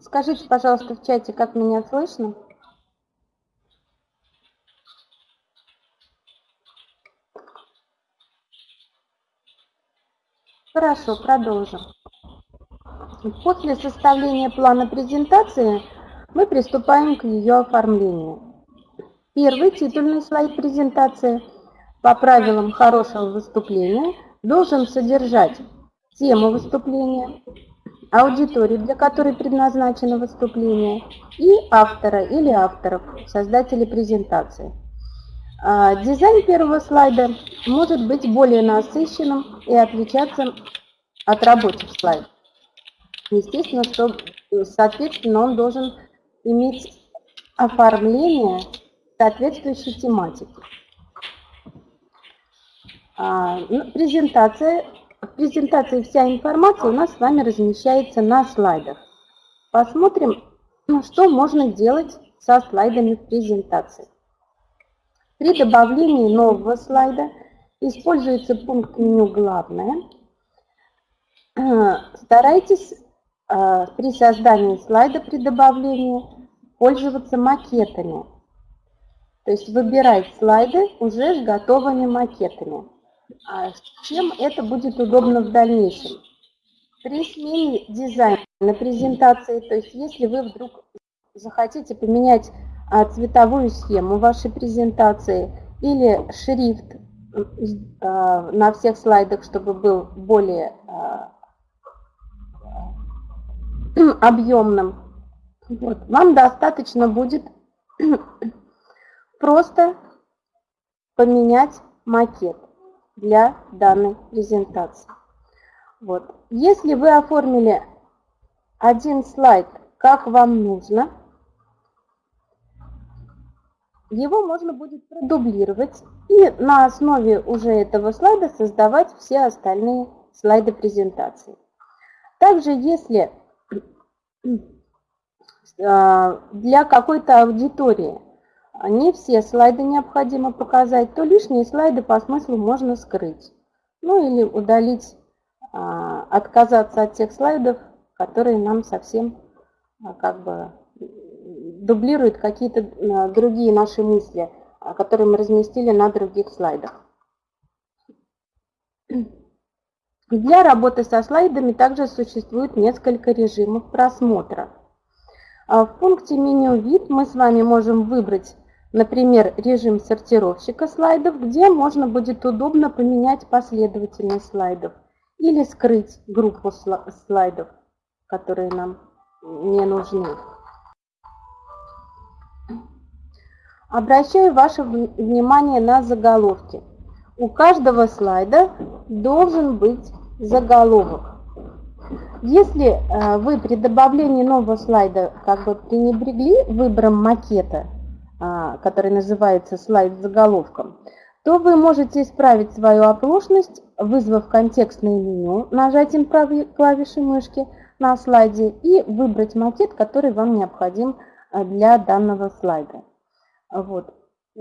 Скажите, пожалуйста, в чате, как меня слышно? Хорошо, продолжим. После составления плана презентации мы приступаем к ее оформлению. Первый титульный слайд презентации по правилам хорошего выступления должен содержать тему выступления, аудиторию, для которой предназначено выступление, и автора или авторов, создателей презентации. А, дизайн первого слайда может быть более насыщенным и отличаться от рабочих слайдов. Естественно, что, соответственно, он должен иметь оформление соответствующей тематики. А, ну, презентация в презентации вся информация у нас с вами размещается на слайдах. Посмотрим, ну, что можно делать со слайдами презентации. При добавлении нового слайда используется пункт меню «Главное». Старайтесь э, при создании слайда при добавлении пользоваться макетами. То есть выбирать слайды уже с готовыми макетами. А чем это будет удобно в дальнейшем? При смене дизайна на презентации, то есть если вы вдруг захотите поменять а, цветовую схему вашей презентации или шрифт а, на всех слайдах, чтобы был более объемным, вот, вам достаточно будет просто поменять макет для данной презентации. Вот. Если вы оформили один слайд, как вам нужно, его можно будет продублировать и на основе уже этого слайда создавать все остальные слайды презентации. Также, если а, для какой-то аудитории не все слайды необходимо показать, то лишние слайды по смыслу можно скрыть. Ну или удалить, а, отказаться от тех слайдов, которые нам совсем а, как бы дублируют какие-то а, другие наши мысли, которые мы разместили на других слайдах. Для работы со слайдами также существует несколько режимов просмотра. В пункте меню «Вид» мы с вами можем выбрать Например, режим сортировщика слайдов, где можно будет удобно поменять последовательность слайдов или скрыть группу слайдов, которые нам не нужны. Обращаю ваше внимание на заголовки. У каждого слайда должен быть заголовок. Если э, вы при добавлении нового слайда как бы пренебрегли выбором макета, который называется слайд с заголовком, то вы можете исправить свою оплошность, вызвав контекстное меню нажатием правой клавиши мышки на слайде и выбрать макет, который вам необходим а, для данного слайда. Вот.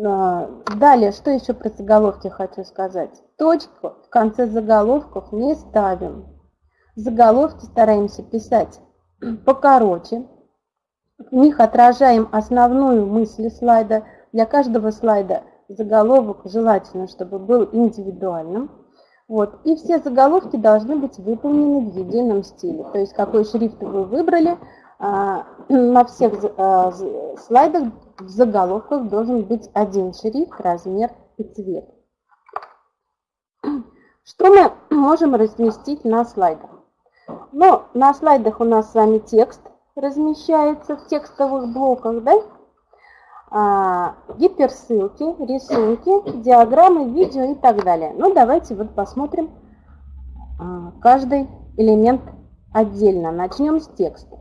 А, далее, что еще про заголовки хочу сказать. Точку в конце заголовков не ставим. Заголовки стараемся писать покороче, в них отражаем основную мысль слайда. Для каждого слайда заголовок желательно, чтобы был индивидуальным. Вот. И все заголовки должны быть выполнены в едином стиле. То есть какой шрифт вы выбрали, а, на всех а, слайдах в заголовках должен быть один шрифт, размер и цвет. Что мы можем разместить на слайдах? Ну, на слайдах у нас с вами текст, размещается в текстовых блоках, да? А, гиперссылки, рисунки, диаграммы, видео и так далее. Ну, давайте вот посмотрим а, каждый элемент отдельно. Начнем с текста.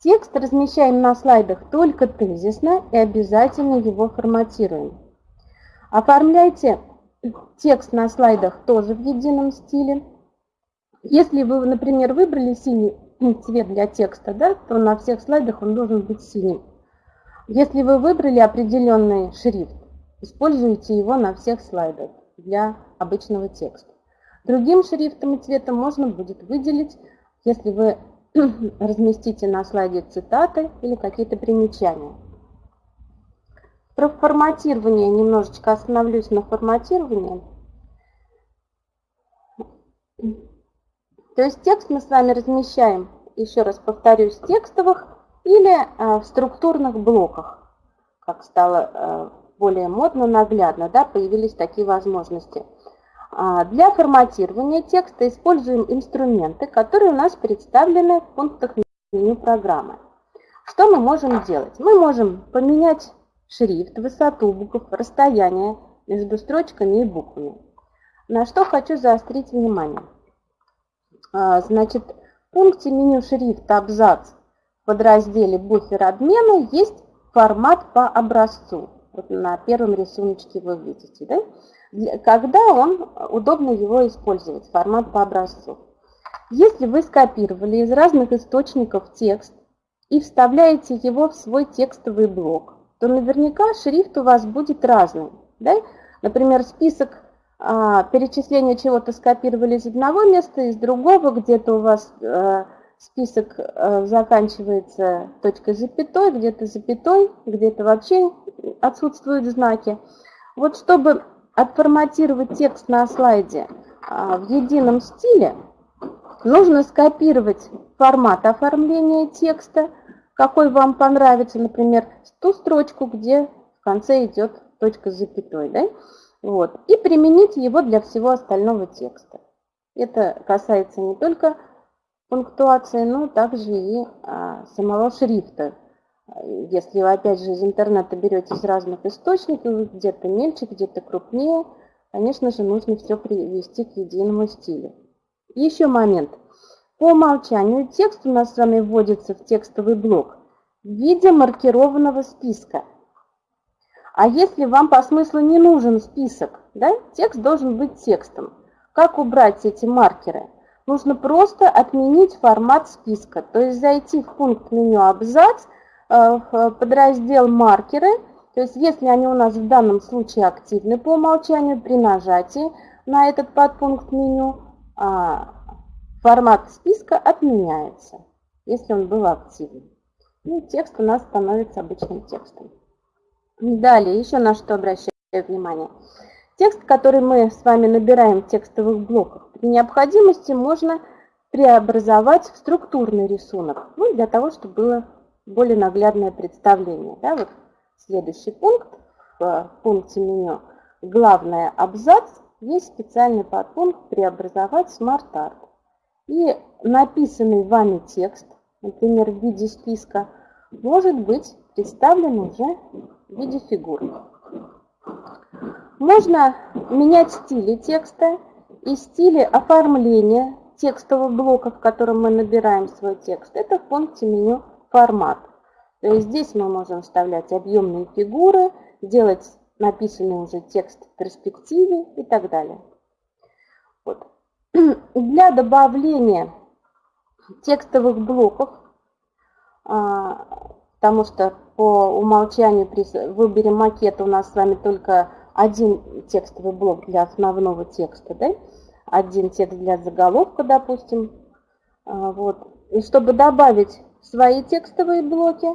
Текст размещаем на слайдах только тезисно и обязательно его форматируем. Оформляйте текст на слайдах тоже в едином стиле. Если вы, например, выбрали синий цвет для текста, да, то на всех слайдах он должен быть синим. Если вы выбрали определенный шрифт, используйте его на всех слайдах для обычного текста. Другим шрифтом и цветом можно будет выделить, если вы разместите на слайде цитаты или какие-то примечания. Про форматирование немножечко остановлюсь на форматировании. То есть текст мы с вами размещаем, еще раз повторюсь, в текстовых или а, в структурных блоках, как стало а, более модно, наглядно, да, появились такие возможности. А, для форматирования текста используем инструменты, которые у нас представлены в пунктах меню программы. Что мы можем делать? Мы можем поменять шрифт, высоту букв, расстояние между строчками и буквами. На что хочу заострить внимание. А, значит, в пункте меню шрифта абзац в подразделе буфер обмена есть формат по образцу. Вот на первом рисунке вы видите, да? когда он удобно его использовать, формат по образцу. Если вы скопировали из разных источников текст и вставляете его в свой текстовый блок, то наверняка шрифт у вас будет разный. Да? Например, список а, перечисления чего-то скопировали из одного места, из другого, где-то у вас а, список а, заканчивается точкой запятой, где-то запятой, где-то вообще отсутствуют знаки. Вот чтобы отформатировать текст на слайде а, в едином стиле, нужно скопировать формат оформления текста, какой вам понравится, например, ту строчку, где в конце идет точка с запятой, да? Вот, и применить его для всего остального текста. Это касается не только пунктуации, но также и а, самого шрифта. Если вы, опять же, из интернета берете из разных источников, где-то мельче, где-то крупнее, конечно же, нужно все привести к единому стилю. Еще момент. По умолчанию текст у нас с вами вводится в текстовый блок в виде маркированного списка. А если вам по смыслу не нужен список, да, текст должен быть текстом. Как убрать эти маркеры? Нужно просто отменить формат списка, то есть зайти в пункт меню «Абзац», Э, в подраздел «Маркеры». То есть если они у нас в данном случае активны по умолчанию, при нажатии на этот подпункт меню а, формат списка отменяется, если он был активен. И текст у нас становится обычным текстом. Далее, еще на что обращаю внимание. Текст, который мы с вами набираем в текстовых блоках, при необходимости можно преобразовать в структурный рисунок, ну, для того, чтобы было более наглядное представление. Да, вот следующий пункт в пункте меню «Главное абзац» есть специальный подпункт «Преобразовать SmartArt». И написанный вами текст, например, в виде списка, может быть представлен уже в виде фигур. Можно менять стили текста и стили оформления текстового блока, в котором мы набираем свой текст. Это в пункте меню формат. То есть здесь мы можем вставлять объемные фигуры, делать написанный уже текст в перспективе и так далее. Вот. Для добавления текстовых блоков, а, потому что по умолчанию при выборе макета у нас с вами только один текстовый блок для основного текста, да? один текст для заголовка, допустим. А, вот. И чтобы добавить свои текстовые блоки.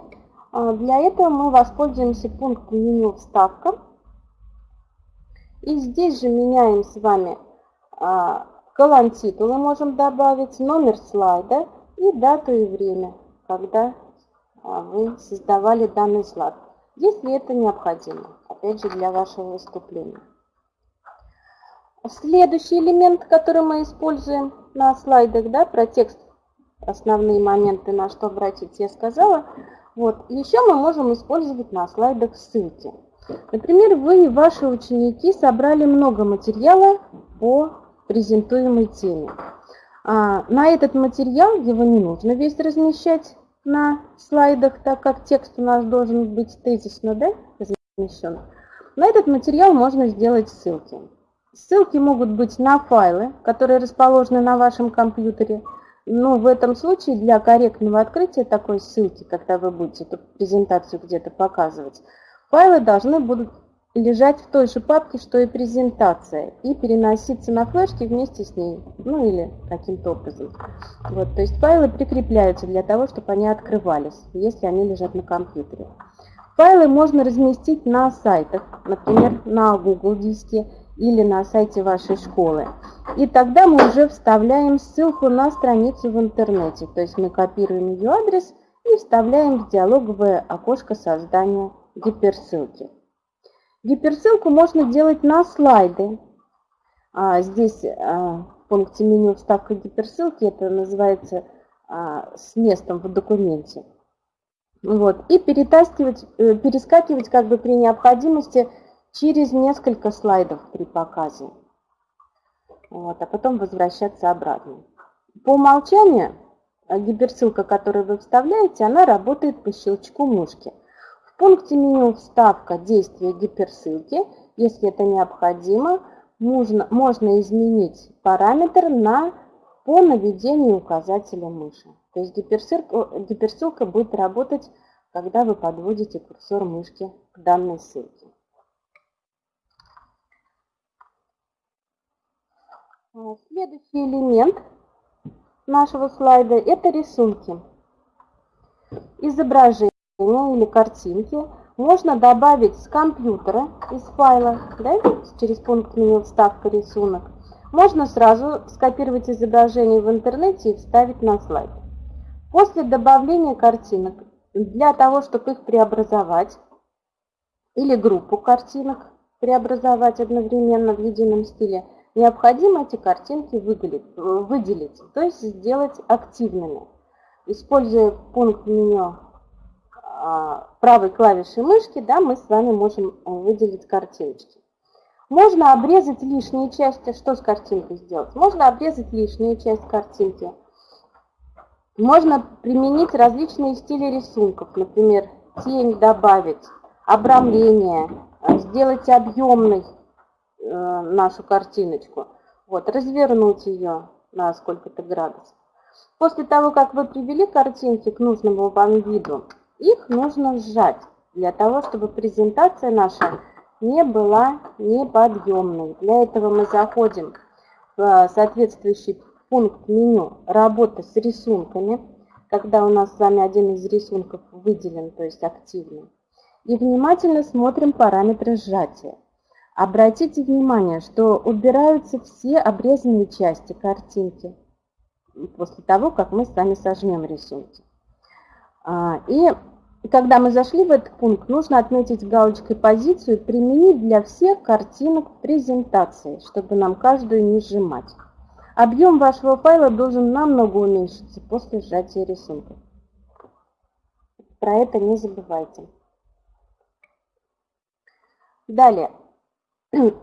А, для этого мы воспользуемся пунктом меню «Вставка». И здесь же меняем с вами а, колонн титула, можем добавить, номер слайда и дату и время, когда вы создавали данный слайд, если это необходимо, опять же, для вашего выступления. Следующий элемент, который мы используем на слайдах, да, про текст основные моменты, на что обратить, я сказала. Вот. Еще мы можем использовать на слайдах ссылки. Например, вы и ваши ученики собрали много материала по презентуемой теме. А на этот материал его не нужно весь размещать на слайдах, так как текст у нас должен быть тезисно да, размещен. На этот материал можно сделать ссылки. Ссылки могут быть на файлы, которые расположены на вашем компьютере, ну, в этом случае для корректного открытия такой ссылки, когда вы будете эту презентацию где-то показывать, файлы должны будут лежать в той же папке, что и презентация, и переноситься на флешки вместе с ней, ну или каким-то образом. Вот, то есть файлы прикрепляются для того, чтобы они открывались, если они лежат на компьютере. Файлы можно разместить на сайтах, например, на Google диске или на сайте вашей школы. И тогда мы уже вставляем ссылку на страницу в интернете. То есть мы копируем ее адрес и вставляем в диалоговое окошко создания гиперссылки. Гиперссылку можно делать на слайды. А, здесь а, в пункте меню вставка гиперссылки, это называется а, с местом в документе. Вот. И перетаскивать, э, перескакивать как бы при необходимости через несколько слайдов при показе. Вот, а потом возвращаться обратно. По умолчанию гиперссылка, которую вы вставляете, она работает по щелчку мышки. В пункте меню «Вставка действия гиперссылки», если это необходимо, можно, можно изменить параметр на по наведению указателя мыши. То есть гиперссылка, гиперссылка будет работать, когда вы подводите курсор мышки к данной ссылке. А, следующий элемент нашего слайда – это рисунки. Изображение или картинки можно добавить с компьютера из файла, да, через пункт меню «Вставка рисунок». Можно сразу скопировать изображение в интернете и вставить на слайд. После добавления картинок, для того, чтобы их преобразовать, или группу картинок преобразовать одновременно в едином стиле, необходимо эти картинки выделить, выделить то есть сделать активными. Используя пункт меню правой клавишей мышки, да, мы с вами можем э, выделить картиночки. Можно обрезать лишние части. Что с картинкой сделать? Можно обрезать лишнюю часть картинки. Можно применить различные стили рисунков. Например, тень добавить, обрамление, э, сделать объемной э, нашу картиночку. Вот, развернуть ее на сколько-то градусов. После того, как вы привели картинки к нужному вам виду, их нужно сжать для того, чтобы презентация наша не была неподъемной. Для этого мы заходим в соответствующий пункт меню «Работа с рисунками», когда у нас с вами один из рисунков выделен, то есть активный. И внимательно смотрим параметры сжатия. Обратите внимание, что убираются все обрезанные части картинки после того, как мы с вами сожмем рисунки. А, и когда мы зашли в этот пункт, нужно отметить галочкой позицию «Применить для всех картинок презентации», чтобы нам каждую не сжимать. Объем вашего файла должен намного уменьшиться после сжатия рисунка. Про это не забывайте. Далее.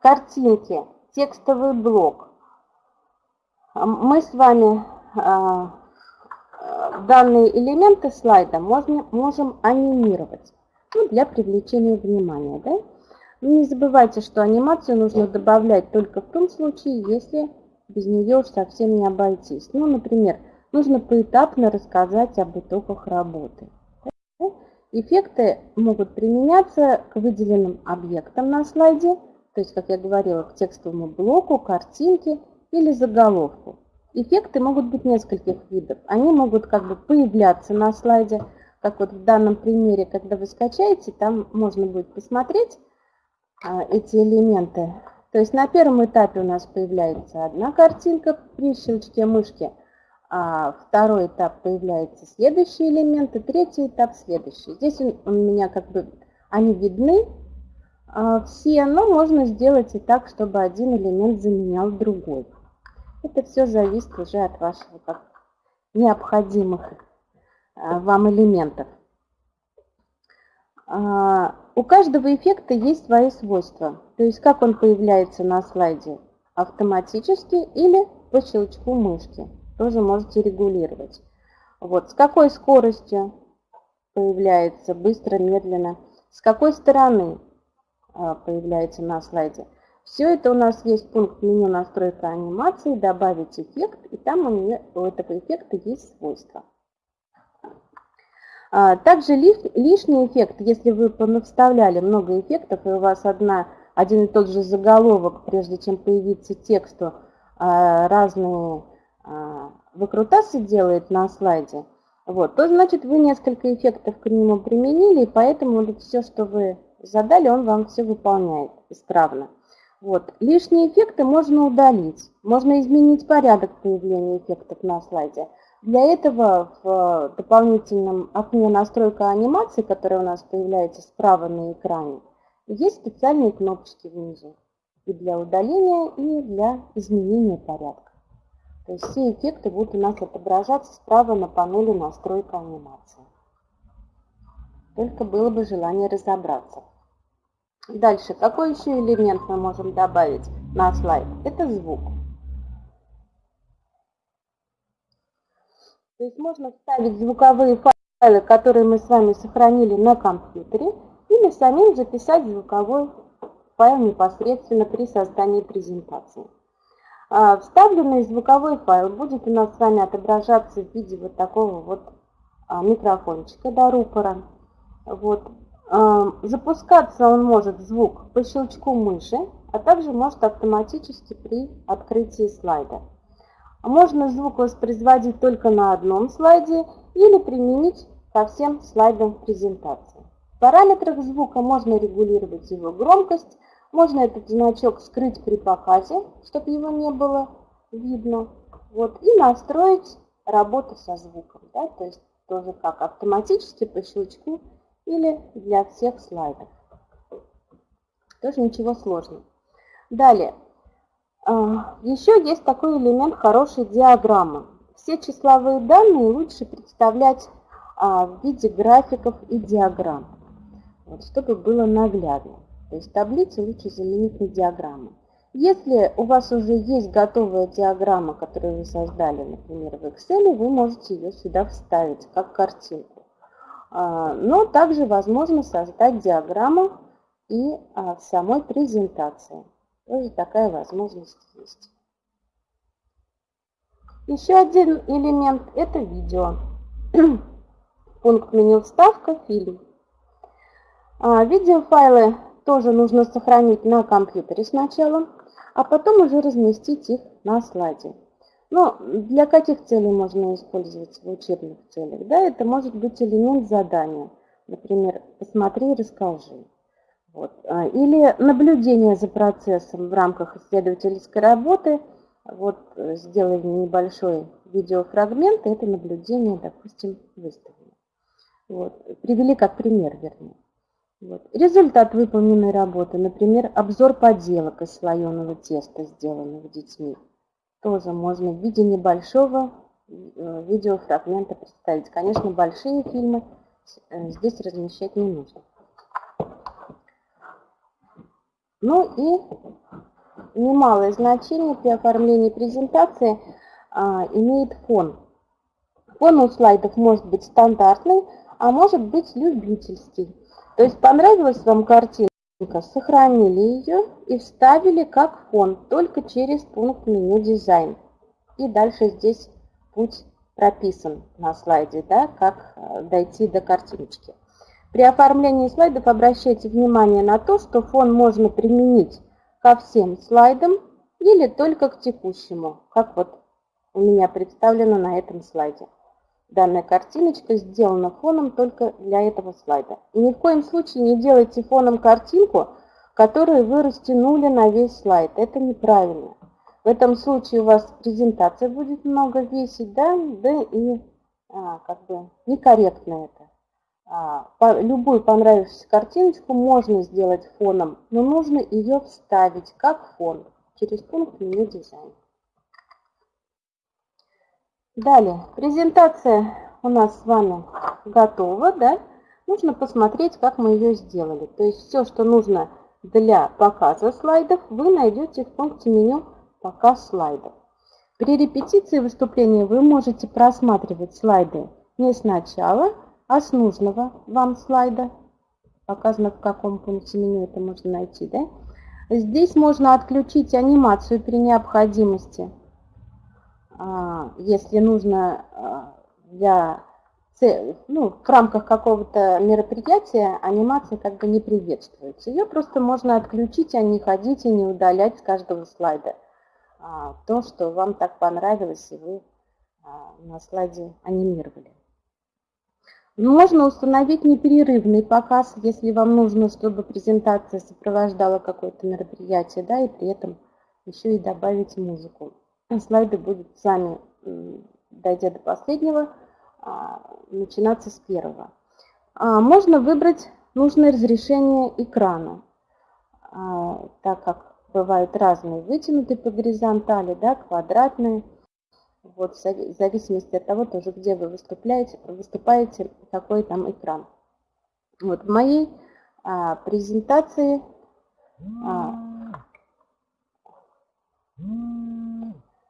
Картинки, текстовый блок. Мы с вами а, данные элементы слайда можно, можем анимировать ну, для привлечения внимания. Да? Не забывайте, что анимацию нужно добавлять только в том случае, если без нее уж совсем не обойтись. Ну, например, нужно поэтапно рассказать об итогах работы. Эффекты могут применяться к выделенным объектам на слайде, то есть, как я говорила, к текстовому блоку, картинке или заголовку. Эффекты могут быть нескольких видов. Они могут как бы появляться на слайде, как вот в данном примере, когда вы скачаете, там можно будет посмотреть а, эти элементы. То есть на первом этапе у нас появляется одна картинка при щелчке мышки, а второй этап появляется следующие элементы, третий этап следующий. Здесь у меня как бы они видны а, все, но можно сделать и так, чтобы один элемент заменял другой. Это все зависит уже от как, необходимых а, вам элементов. А, у каждого эффекта есть свои свойства. То есть как он появляется на слайде? Автоматически или по щелчку мышки. Тоже можете регулировать. Вот, с какой скоростью появляется, быстро, медленно, с какой стороны а, появляется на слайде. Все это у нас есть пункт меню настройка анимации, добавить эффект, и там у, нее, у этого эффекта есть свойства. А, также лишний эффект, если вы вставляли много эффектов, и у вас одна, один и тот же заголовок, прежде чем появиться тексту, а, разные а, выкрутасы делает на слайде, вот, то значит вы несколько эффектов к нему применили, и поэтому все, что вы задали, он вам все выполняет исправно. Вот. Лишние эффекты можно удалить, можно изменить порядок появления эффектов на слайде. Для этого в дополнительном окне настройка анимации, которая у нас появляется справа на экране, есть специальные кнопочки внизу и для удаления, и для изменения порядка. То есть все эффекты будут у нас отображаться справа на панели настройка анимации. Только было бы желание разобраться. Дальше, какой еще элемент мы можем добавить на слайд? Это звук. То есть можно вставить звуковые файлы, которые мы с вами сохранили на компьютере, или самим записать звуковой файл непосредственно при создании презентации. А, вставленный звуковой файл будет у нас с вами отображаться в виде вот такого вот а, микрофончика до рупора. Вот. А, запускаться он может звук по щелчку мыши, а также может автоматически при открытии слайда. Можно звук воспроизводить только на одном слайде или применить ко всем слайдам презентации. В параметрах звука можно регулировать его громкость, можно этот значок скрыть при показе, чтобы его не было видно. Вот, и настроить работу со звуком. Да, то есть тоже как автоматически по щелчку или для всех слайдов. Тоже ничего сложного. Далее. А, Еще есть такой элемент хорошей диаграммы. Все числовые данные лучше представлять а, в виде графиков и диаграмм, вот, чтобы было наглядно. То есть таблицы лучше заменить на диаграммы. Если у вас уже есть готовая диаграмма, которую вы создали, например, в Excel, вы можете ее сюда вставить как картинку. А, но также возможно создать диаграмму и в самой презентации. Тоже такая возможность есть. Еще один элемент – это видео. Пункт меню «Вставка», «Фильм». А, видеофайлы тоже нужно сохранить на компьютере сначала, а потом уже разместить их на слайде. Но для каких целей можно использовать в учебных целях? Да, это может быть элемент задания. Например, посмотри, расскажи. Вот. А, или наблюдение за процессом в рамках исследовательской работы. Вот э, сделали небольшой видеофрагмент, и это наблюдение, допустим, выставили. Вот. Привели как пример, вернее. Вот. Результат выполненной работы, например, обзор поделок из слоеного теста, сделанных детьми. Тоже можно в виде небольшого э, видеофрагмента представить. Конечно, большие фильмы э, здесь размещать не нужно. Ну и немалое значение при оформлении презентации а, имеет фон. Фон у слайдов может быть стандартный, а может быть любительский. То есть понравилась вам картинка, сохранили ее и вставили как фон, только через пункт меню дизайн. И дальше здесь путь прописан на слайде, да, как э, дойти до картиночки. При оформлении слайдов обращайте внимание на то, что фон можно применить ко всем слайдам или только к текущему, как вот у меня представлено на этом слайде. Данная картиночка сделана фоном только для этого слайда. И ни в коем случае не делайте фоном картинку, которую вы растянули на весь слайд. Это неправильно. В этом случае у вас презентация будет много весить, да, да и а, как бы некорректно это. А, любую понравившуюся картиночку можно сделать фоном, но нужно ее вставить как фон через пункт меню дизайн. Далее, презентация у нас с вами готова, да? Нужно посмотреть, как мы ее сделали. То есть все, что нужно для показа слайдов, вы найдете в пункте меню «Показ слайдов». При репетиции выступления вы можете просматривать слайды не сначала, а с нужного вам слайда, показано в каком пункте меню это можно найти, да? Здесь можно отключить анимацию при необходимости, если нужно а, для ну, в рамках какого-то мероприятия анимация как бы не приветствуется. Ее просто можно отключить, а не ходить и не удалять с каждого слайда а, то, что вам так понравилось, и вы а, на слайде анимировали. Можно установить непрерывный показ, если вам нужно, чтобы презентация сопровождала какое-то мероприятие, да, и при этом еще и добавить музыку. Слайды будут сами, дойдя до последнего, а, начинаться с первого. А, можно выбрать нужное разрешение экрана, а, так как бывают разные, вытянутые по горизонтали, да, квадратные. Вот, в зависимости от того, тоже, где вы выступаете, выступаете какой там экран. Вот в моей а, презентации а,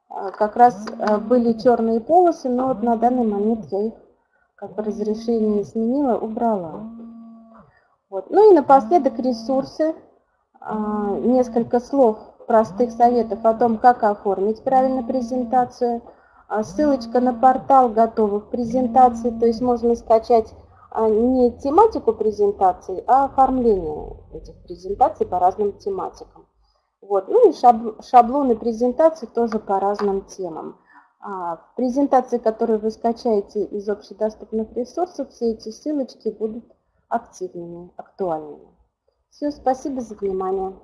как раз а, были черные полосы, но вот на данный момент я их как бы разрешение сменила, убрала. Вот. Ну и напоследок ресурсы. А, несколько слов простых советов о том, как оформить правильно презентацию. Ссылочка на портал готовых презентаций, то есть можно скачать не тематику презентации, а оформление этих презентаций по разным тематикам. Вот. Ну и шаблоны презентации тоже по разным темам. А, презентации, которые вы скачаете из общедоступных ресурсов, все эти ссылочки будут активными, актуальными. Все, спасибо за внимание.